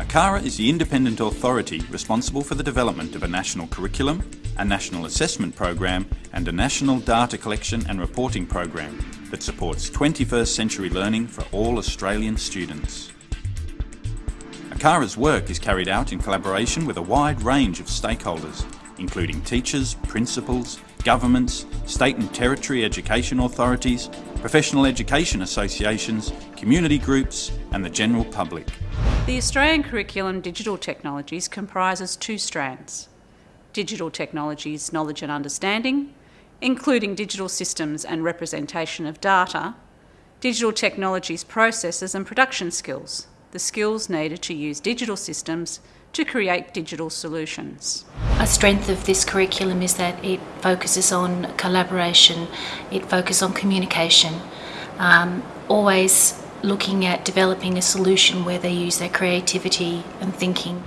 ACARA is the independent authority responsible for the development of a national curriculum, a national assessment program and a national data collection and reporting program that supports 21st century learning for all Australian students. ACARA's work is carried out in collaboration with a wide range of stakeholders, including teachers, principals, governments, state and territory education authorities, professional education associations, community groups and the general public. The Australian Curriculum Digital Technologies comprises two strands. Digital Technologies Knowledge and Understanding, including digital systems and representation of data, Digital Technologies Processes and Production Skills, the skills needed to use digital systems to create digital solutions. A strength of this curriculum is that it focuses on collaboration, it focuses on communication, um, always looking at developing a solution where they use their creativity and thinking.